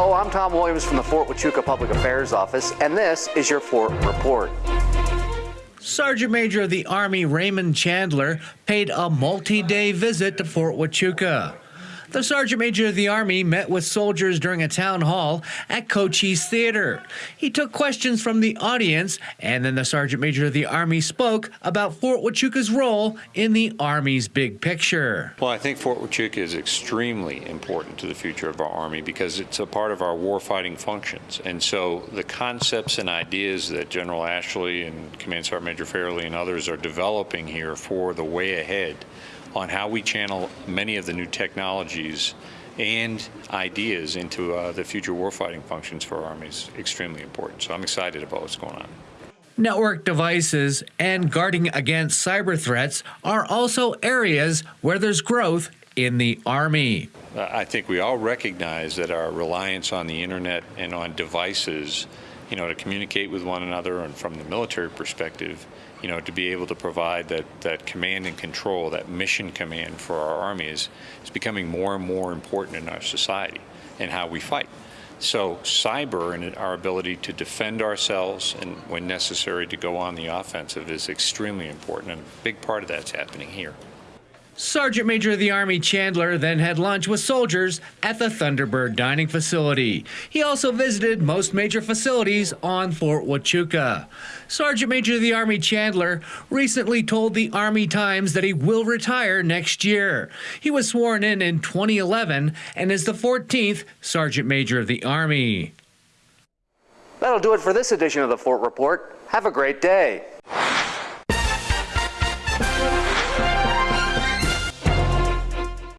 Hello, I'm Tom Williams from the Fort Huachuca Public Affairs Office, and this is your Fort Report. Sergeant Major of the Army Raymond Chandler paid a multi day visit to Fort Huachuca. The Sergeant Major of the Army met with soldiers during a town hall at Cochise Theater. He took questions from the audience, and then the Sergeant Major of the Army spoke about Fort Huachuca's role in the Army's big picture. Well, I think Fort Huachuca is extremely important to the future of our Army because it's a part of our warfighting functions. And so the concepts and ideas that General Ashley and Command Sergeant Major Fairley and others are developing here for the way ahead on how we channel many of the new technologies and ideas into uh, the future warfighting functions for our Army is extremely important. So I'm excited about what's going on. Network devices and guarding against cyber threats are also areas where there's growth in the Army. I think we all recognize that our reliance on the internet and on devices, you know, to communicate with one another and from the military perspective you know, to be able to provide that, that command and control, that mission command for our army is, is becoming more and more important in our society and how we fight. So cyber and our ability to defend ourselves and when necessary to go on the offensive is extremely important and a big part of that's happening here. Sergeant Major of the Army Chandler then had lunch with soldiers at the Thunderbird dining facility. He also visited most major facilities on Fort Huachuca. Sergeant Major of the Army Chandler recently told the Army Times that he will retire next year. He was sworn in in 2011 and is the 14th Sergeant Major of the Army. That'll do it for this edition of the Fort Report. Have a great day.